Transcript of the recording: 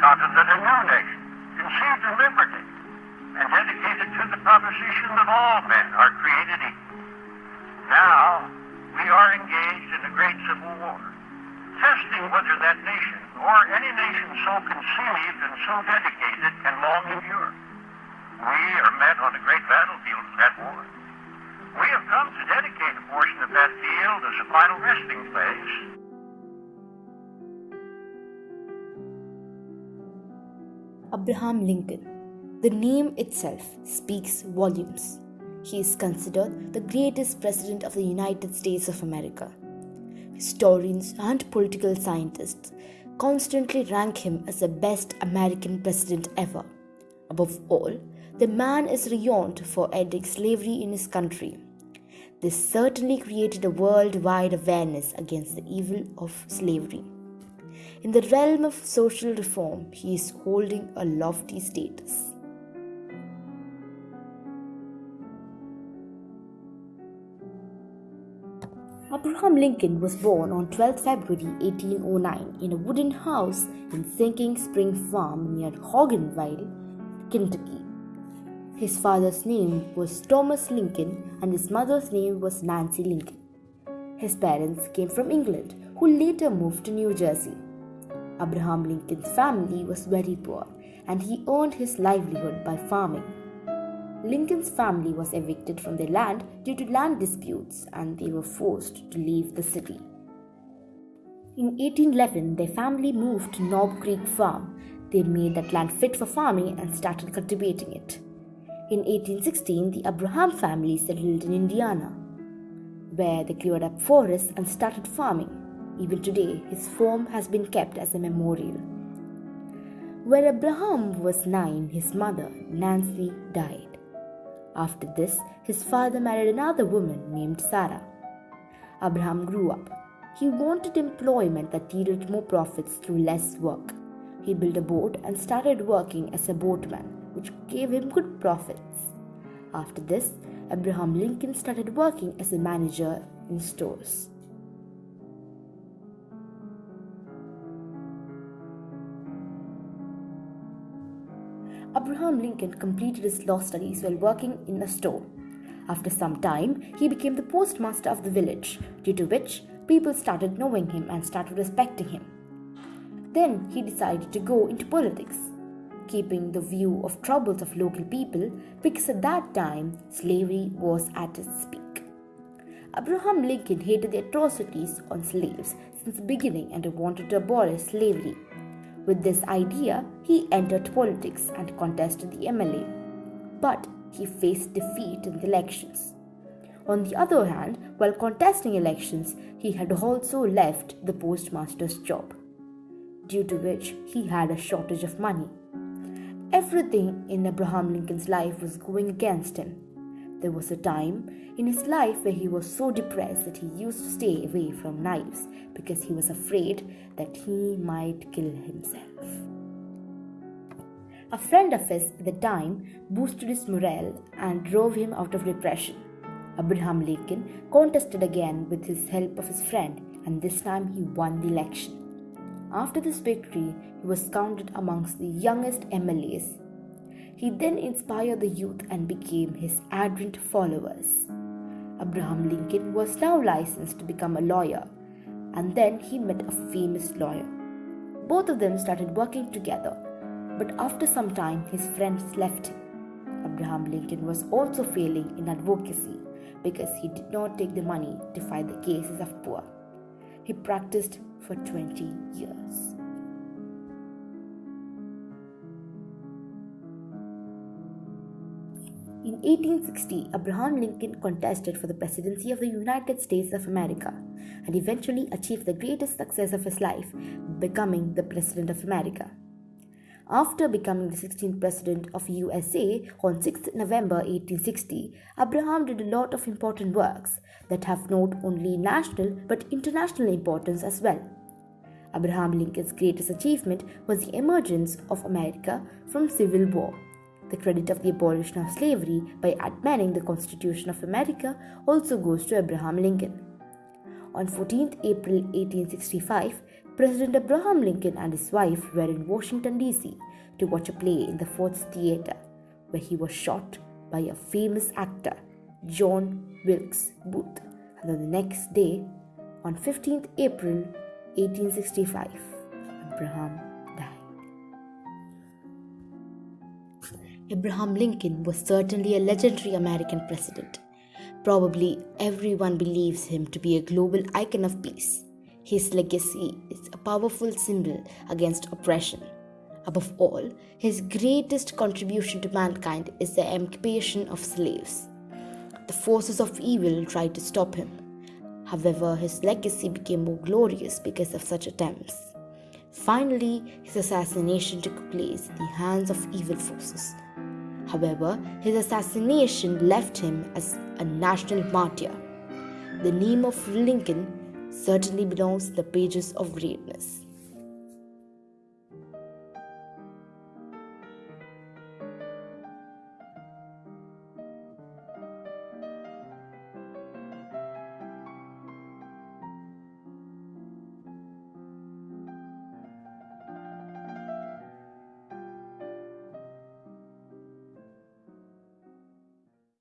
continent a new nation, conceived in liberty, and dedicated to the proposition that all men are created equal. Now, we are engaged in a great civil war, testing whether that nation, or any nation so conceived and so dedicated, can long endure. We are met on a great battlefield of that war. We have come to dedicate a portion of that field as a final resting place. Abraham Lincoln. The name itself speaks volumes. He is considered the greatest president of the United States of America. Historians and political scientists constantly rank him as the best American president ever. Above all, the man is renowned for ending slavery in his country. This certainly created a worldwide awareness against the evil of slavery. In the realm of social reform, he is holding a lofty status. Abraham Lincoln was born on 12 February 1809 in a wooden house in Sinking Spring Farm near Hodgenville, Kentucky. His father's name was Thomas Lincoln and his mother's name was Nancy Lincoln. His parents came from England, who later moved to New Jersey. Abraham Lincoln's family was very poor and he earned his livelihood by farming. Lincoln's family was evicted from their land due to land disputes and they were forced to leave the city. In 1811, their family moved to Knob Creek Farm. They made that land fit for farming and started cultivating it. In 1816, the Abraham family settled in Indiana, where they cleared up forests and started farming. Even today, his form has been kept as a memorial. When Abraham was nine, his mother, Nancy, died. After this, his father married another woman named Sarah. Abraham grew up. He wanted employment that yielded more profits through less work. He built a boat and started working as a boatman, which gave him good profits. After this, Abraham Lincoln started working as a manager in stores. Lincoln completed his law studies while working in a store. After some time, he became the postmaster of the village, due to which people started knowing him and started respecting him. Then he decided to go into politics, keeping the view of troubles of local people because at that time slavery was at its peak. Abraham Lincoln hated the atrocities on slaves since the beginning and wanted to abolish slavery. With this idea, he entered politics and contested the MLA. But he faced defeat in the elections. On the other hand, while contesting elections, he had also left the postmaster's job, due to which he had a shortage of money. Everything in Abraham Lincoln's life was going against him. There was a time in his life where he was so depressed that he used to stay away from knives because he was afraid that he might kill himself. A friend of his at the time boosted his morale and drove him out of depression. Abraham Lincoln contested again with his help of his friend, and this time he won the election. After this victory, he was counted amongst the youngest MLAs he then inspired the youth and became his ardent followers. Abraham Lincoln was now licensed to become a lawyer, and then he met a famous lawyer. Both of them started working together, but after some time, his friends left him. Abraham Lincoln was also failing in advocacy because he did not take the money to fight the cases of poor. He practiced for 20 years. In 1860, Abraham Lincoln contested for the presidency of the United States of America and eventually achieved the greatest success of his life, becoming the President of America. After becoming the 16th President of USA on 6 November 1860, Abraham did a lot of important works that have not only national but international importance as well. Abraham Lincoln's greatest achievement was the emergence of America from civil war the credit of the abolition of slavery by amending the Constitution of America also goes to Abraham Lincoln. On 14th April 1865, President Abraham Lincoln and his wife were in Washington, D.C. to watch a play in the Ford's Theater, where he was shot by a famous actor, John Wilkes Booth. And on the next day, on 15th April 1865, Abraham Abraham Lincoln was certainly a legendary American president. Probably everyone believes him to be a global icon of peace. His legacy is a powerful symbol against oppression. Above all, his greatest contribution to mankind is the emancipation of slaves. The forces of evil tried to stop him. However, his legacy became more glorious because of such attempts. Finally, his assassination took place in the hands of evil forces. However, his assassination left him as a national martyr. The name of Lincoln certainly belongs to the pages of greatness.